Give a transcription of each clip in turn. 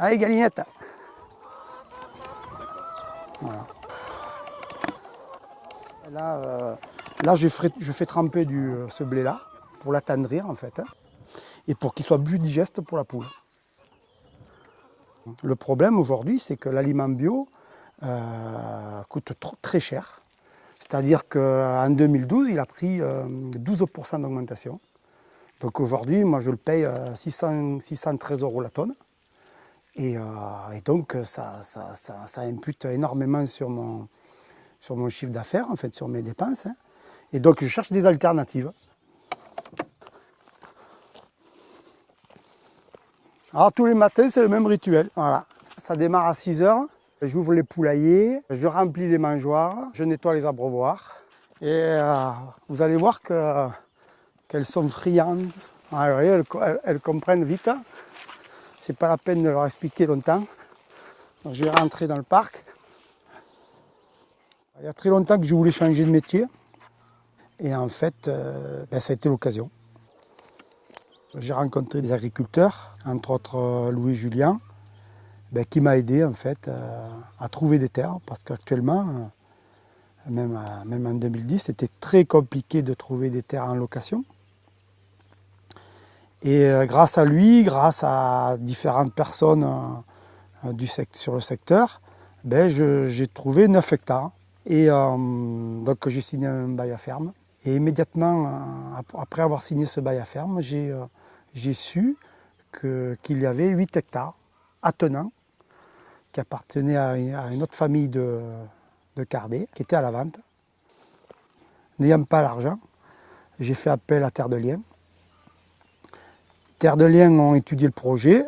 Allez, galinette. Là, euh, là je, je fais tremper euh, ce blé-là pour l'attendrir en fait. hein, et pour qu'il soit plus digeste pour la poule. Le problème aujourd'hui, c'est que l'aliment bio euh, coûte trop- très cher. C'est-à-dire qu'en 2012, il a pris euh, 12% d'augmentation. Donc aujourd'hui, moi je le paye euh, 600, 613 euros la tonne. Et, euh, et donc ça, ça, impute énormément sur mon, sur mon chiffre d'affaires, en fait, sur mes dépenses. hein. Et donc je cherche des alternatives. Alors tous les matins, c'est le même rituel. Voilà. Ça démarre à 6 heures. J'ouvre les poulaillers, je remplis les mangeoires, je nettoie les abreuvoirs. Et euh, vous allez voir que, qu'elles sont friandes. Ah, elles, comprennent vite. C'est pas la peine de leur expliquer longtemps. Donc, je vais rentrer dans le parc. Il y a très longtemps que je voulais changer de métier. Et en fait, euh, ben, ça a été l'occasion. J'ai rencontré des agriculteurs, entre autres euh, Louis Julien, ben, qui m'a aidé en fait euh, à trouver des terres parce qu'actuellement, même en 2010, c'était très compliqué de trouver des terres en location. Et euh, grâce à lui, grâce à différentes personnes euh, du sect- sur le secteur, ben, j'ai trouvé 9 hectares. Et euh, donc j'ai signé un bail à ferme. Et immédiatement, ap- après avoir signé ce bail à ferme, j'ai su qu'il y avait 8 hectares attenants qui appartenaient à une, à une autre famille de, de Cardet, qui était à la vente. N'ayant pas l'argent, j'ai fait appel à Terre de Liens. Terre de Liens ont étudié le projet.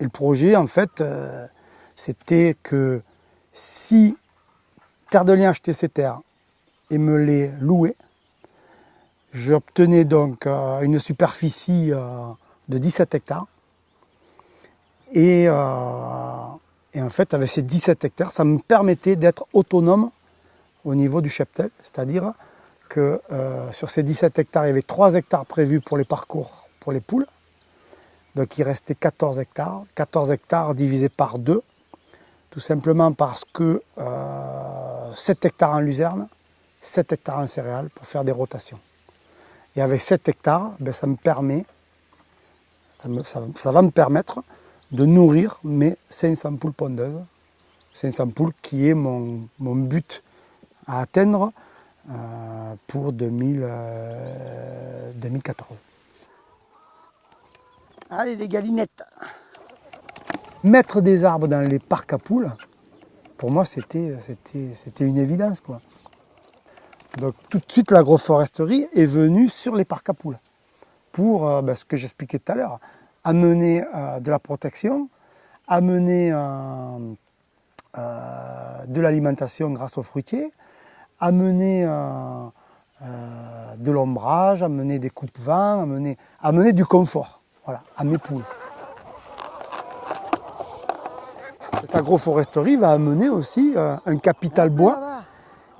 Et le projet, en fait, euh, c'était que si Terre de Liens achetait ces terres et me les louait, j'obtenais donc euh, une superficie euh, de 17 hectares. Et, et en fait, avec ces 17 hectares, ça me permettait d'être autonome au niveau du cheptel, c'est-à-dire que sur ces 17 hectares, il y avait 3 hectares prévus pour les parcours pour les poules. Donc il restait 14 hectares. 14 hectares divisé par 2, tout simplement parce que euh, 7 hectares en luzerne, 7 hectares en céréales pour faire des rotations. Et avec 7 hectares, ben, ça me permet, ça, va me permettre de nourrir mes 500 poules pondeuses. 500 poules qui est mon, but à atteindre euh, pour 2000, euh, 2014. Allez les galinettes Mettre des arbres dans les parcs à poules, pour moi c'était une évidence. Donc tout de suite l'agroforesterie est venue sur les parcs à poules pour euh, ben, ce que j'expliquais tout à l'heure, amener euh, de la protection, amener euh, de l'alimentation grâce aux fruitiers, amener de l'ombrage, amener des coupes-vents, amener, amener du confort voilà, à mes poules. Cette agroforesterie va amener aussi euh, un capital bois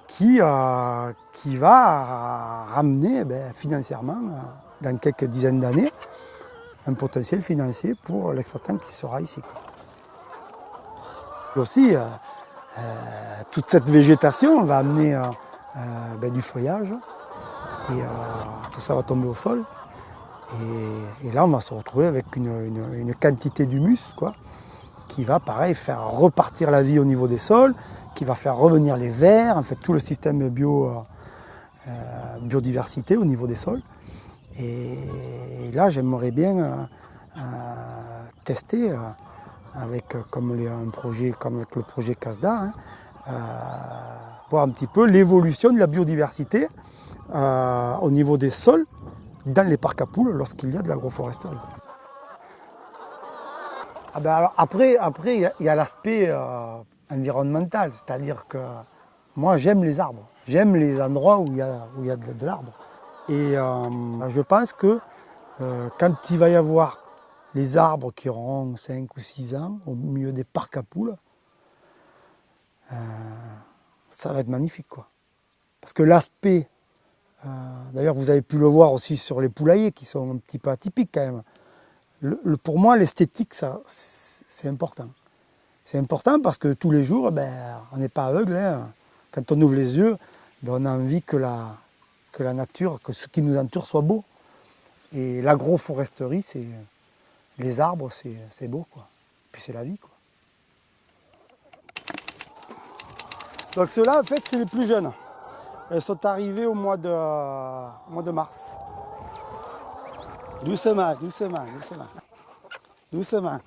qui, euh, qui va ramener eh ben, financièrement, euh, dans quelques dizaines d'années, un potentiel financier pour l'exploitant qui sera ici. Et aussi, euh, euh, toute cette végétation va amener euh, euh, ben, du feuillage et euh, tout ça va tomber au sol. Et, là, on va se retrouver avec une, quantité d'humus qui va, pareil, faire repartir la vie au niveau des sols, qui va faire revenir les vers, en fait, tout le système bio, euh, euh, biodiversité au niveau des sols. Et, là, j'aimerais bien euh, tester avec, comme un projet, comme avec le projet CASDA, hein, voir un petit peu l'évolution de la biodiversité au niveau des sols dans les parcs à poules lorsqu'il y a de l'agroforesterie. Ah ben après, après, il y a- l'aspect euh, environnemental, c'est-à-dire que moi j'aime les arbres, j'aime les endroits où il y a, y a de, l'arbre. Et euh, je pense que euh, quand il va y avoir les arbres qui auront 5 ou 6 ans au milieu des parcs à poules, ça va être magnifique. Quoi. Parce que l'aspect, d'ailleurs vous avez pu le voir aussi sur les poulaillers qui sont un petit peu atypiques quand même. Pour moi, l'esthétique, c'est important. C'est important parce que tous les jours, ben, on n'est pas aveugle. hein. Quand on ouvre les yeux, ben, on a envie que la, nature, que ce qui nous entoure soit beau. Et l'agroforesterie, c'est les arbres, c'est c'est beau. Quoi. Puis c'est la vie. Quoi. Donc ceux-là, en fait, c'est les plus jeunes. Elles sont arrivées au mois de, mois de mars. Doucement, doucement, doucement. Doucement.